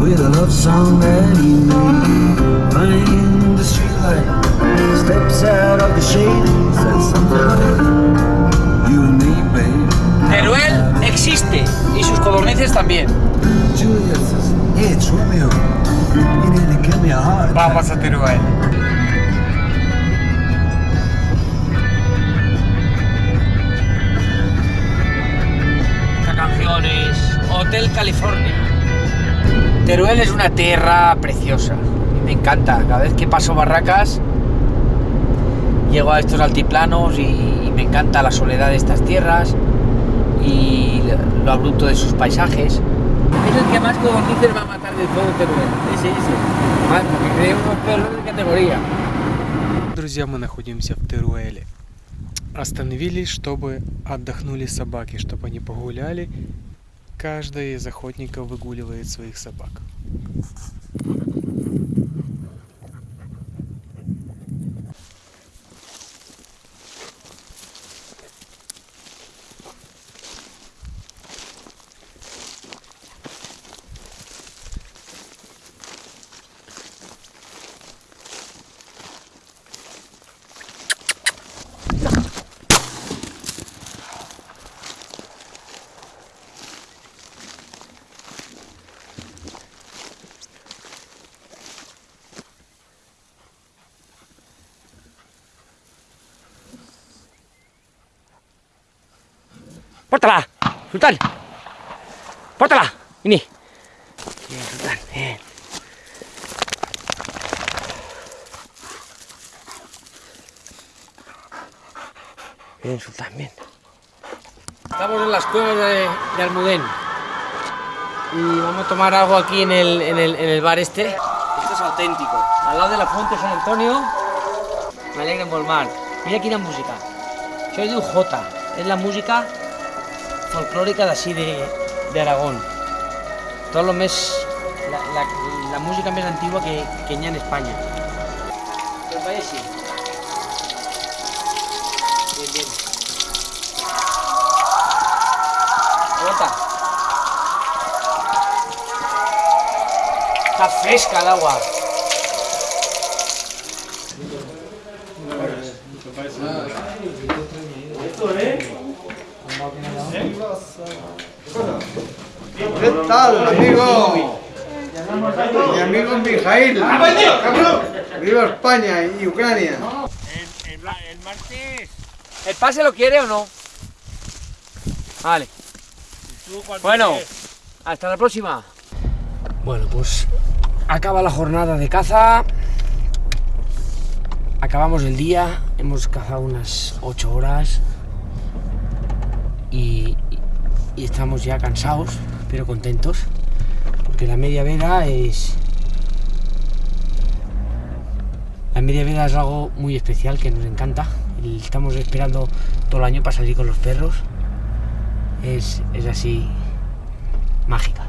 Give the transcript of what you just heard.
with a love song that he made. Find the streetlight, steps out of the shade, says something like, You and me, babe. Teruel existe y sus codornices también. Julia says, Hey, it's Romeo. You nearly give me a heart. attack." Vamos a Teruel. Hotel California. Teruel es una tierra preciosa. y Me encanta. Cada vez que paso barracas, llego a estos altiplanos y, y me encanta la soledad de estas tierras y lo abrupto de sus paisajes. Es el que más codornices va a matar de todo Teruel. Ese, ese. Más, porque creo unos perros de categoría. Друзья, мы находимся в Теруэле. Остановились, чтобы отдохнули собаки, чтобы они погуляли. Каждый из охотников выгуливает своих собак. ¡Pórtala! ¡Sultán! ¡Pórtala! Vini. Bien, Sultán, bien. Bien, Sultán, bien. Estamos en las cuevas de, de Almudén. Y vamos a tomar algo aquí en el, en, el, en el bar este. Esto es auténtico. Al lado de la fuente de San Antonio. Me alegra en Volmar. Mira quina música. Això es diu Jota. És la música folclòrica d'ací de, de Aragón. Tot lo més... La, música més antigua que, que en. Pues vaya així. Bien, bien. Aguanta. Está fresca el agua. ¿Qué tal, amigo? Mi amigo Mijail. Viva España y Ucrania. ¿El pase lo quiere o no? Vale. Bueno, hasta la próxima. Bueno, pues acaba la jornada de caza. Acabamos el día. Hemos cazado unas 8 horas. Y, y estamos ya cansados, pero contentos. Porque la media veda es... La media veda es algo muy especial que nos encanta. Estamos esperando todo el año para salir con los perros. Es, es así mágica.